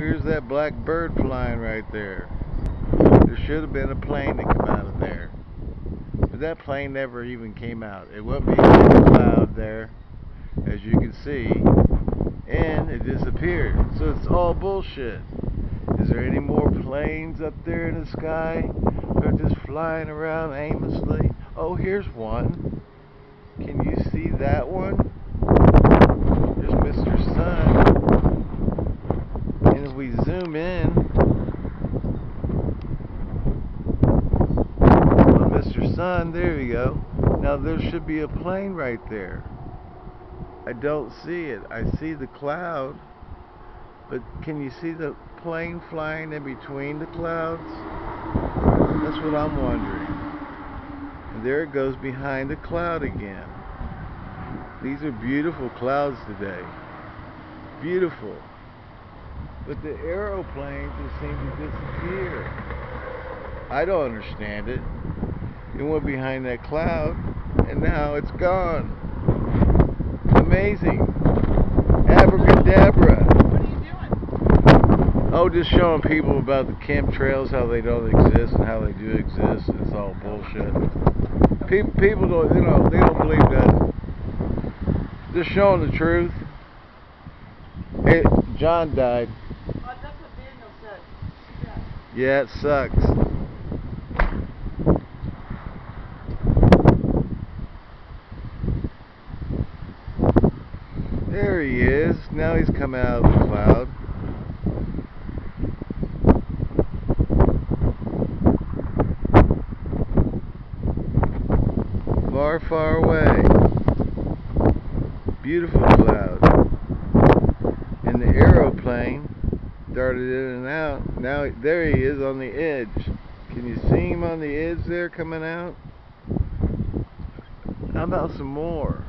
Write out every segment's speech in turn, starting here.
Here's that black bird flying right there. There should have been a plane that came out of there. But that plane never even came out. It went behind the cloud there, as you can see, and it disappeared. So it's all bullshit. Is there any more planes up there in the sky? They're just flying around aimlessly. Oh, here's one. Can you see that one? There's Mr. Sun. And if we zoom in oh, on Mr. Sun, there we go. Now there should be a plane right there. I don't see it. I see the cloud. But can you see the plane flying in between the clouds? That's what I'm wondering. And there it goes behind the cloud again. These are beautiful clouds today. Beautiful. But the aeroplanes just seem to disappear. I don't understand it. It went behind that cloud and now it's gone. Amazing. Abracadabra. What are you doing? Oh, just showing people about the chemtrails, how they don't exist and how they do exist. It's all bullshit. People, people don't, you know, they don't believe that. Just showing the truth. Hey, John died. Oh, that's what Daniel said. Yeah. It sucks. There he is. Now he's come out of the cloud. Far, far away. Beautiful cloud. And the aeroplane darted in and out. Now there he is on the edge. Can you see him on the edge there coming out? How about some more?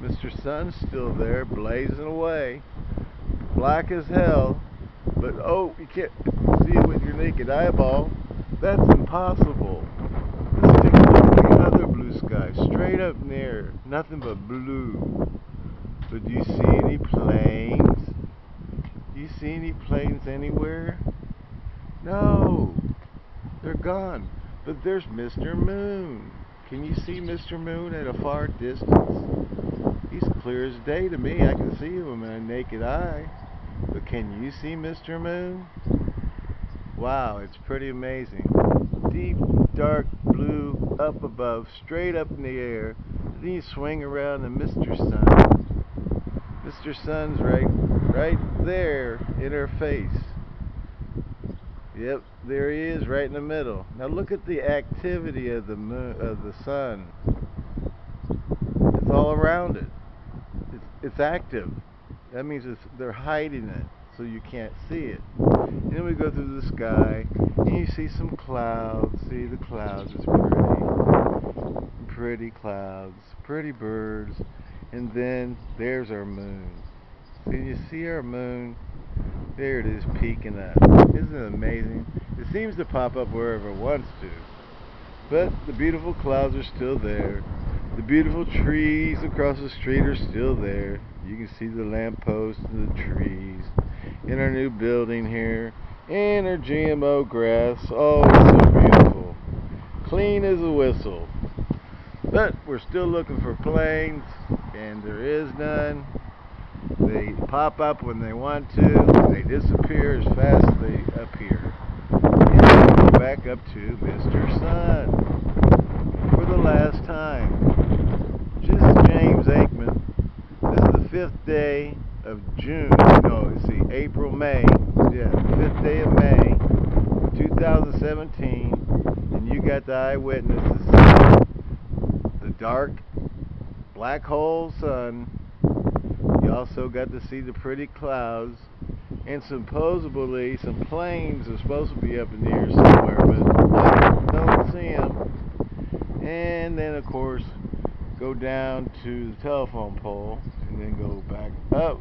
Mr. Sun's still there, blazing away. Black as hell. But oh, you can't see it with your naked eyeball. That's impossible. Let's take a look at another blue sky. Straight up near. Nothing but blue. But do you see any planes? Do you see any planes anywhere? No. They're gone. But there's Mr. Moon. Can you see Mr. Moon at a far distance? He's clear as day to me. I can see him with my naked eye. But can you see Mr. Moon? Wow, it's pretty amazing. Deep, dark blue up above, straight up in the air. Then you swing around and Mr. Sun. Mr. Sun's right right there in her face. Yep, there he is right in the middle. Now look at the activity of the moon of the sun. It's all around it. It's it's active. That means they're hiding it so you can't see it. And then we go through the sky and you see some clouds. See the clouds, it's pretty. Pretty clouds, pretty birds. And then there's our moon. Can you see our moon? There it is peeking up. Isn't it amazing? It seems to pop up wherever it wants to. But the beautiful clouds are still there. The beautiful trees across the street are still there. You can see the lampposts and the trees in our new building here. And our GMO grass. Oh, it's so beautiful. Clean as a whistle. But we're still looking for planes, and there is none. They pop up when they want to. They disappear as fast as they appear. And go back up to Mr. Sun for the last time. Is James Aikman. This is the fifth day of June. No, see, April, May. Yeah, fifth day of May, 2017. And you got the eyewitnesses. The dark black hole sun also got to see the pretty clouds. And supposedly some planes are supposed to be up in the air somewhere, but I don't see them. And then, of course, go down to the telephone pole and then go back up.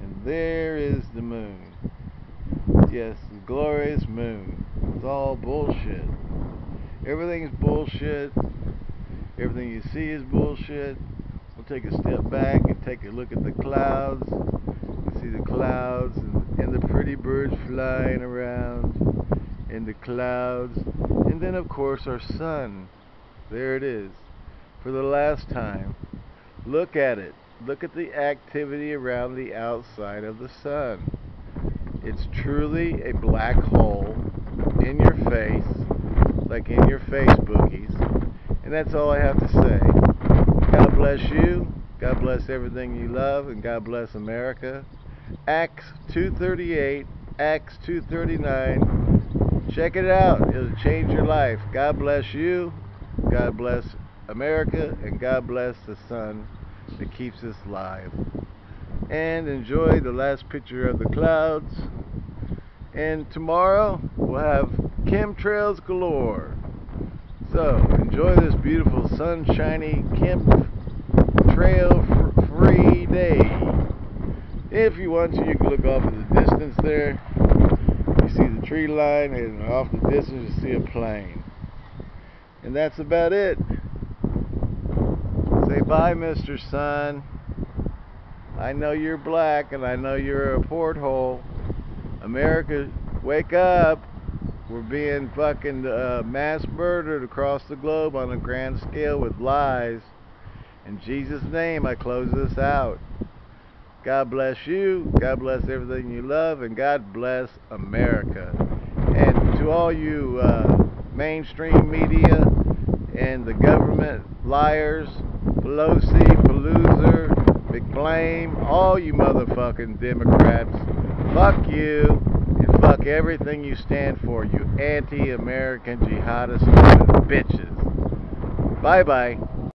And there is the moon. Yes, the glorious moon. It's all bullshit. Everything's bullshit. Everything you see is bullshit. We'll take a step back and take a look at the clouds. You see the clouds and, and the pretty birds flying around in the clouds. And then, of course, our sun. There it is. For the last time. Look at it. Look at the activity around the outside of the sun. It's truly a black hole in your face, like in your face boogies. And that's all I have to say. God bless you. God bless everything you love. And God bless America. Acts 238, Acts 239. Check it out. It'll change your life. God bless you. God bless America. And God bless the sun that keeps us live. And enjoy the last picture of the clouds. And tomorrow we'll have chemtrails galore. So enjoy this beautiful sunshiny chemtrail free day. If you want to, you can look off in the distance there. You see the tree line, and off the distance you see a plane. And that's about it. Say bye, Mr. Sun. I know you're black, and I know you're a porthole. America, wake up. We're being fucking uh, mass murdered across the globe on a grand scale with lies. In Jesus' name, I close this out. God bless you. God bless everything you love. And God bless America. And to all you uh, mainstream media and the government liars, Pelosi, Palooza, McBlame, all you motherfucking Democrats, fuck you fuck everything you stand for, you anti-American jihadist bitches. Bye-bye.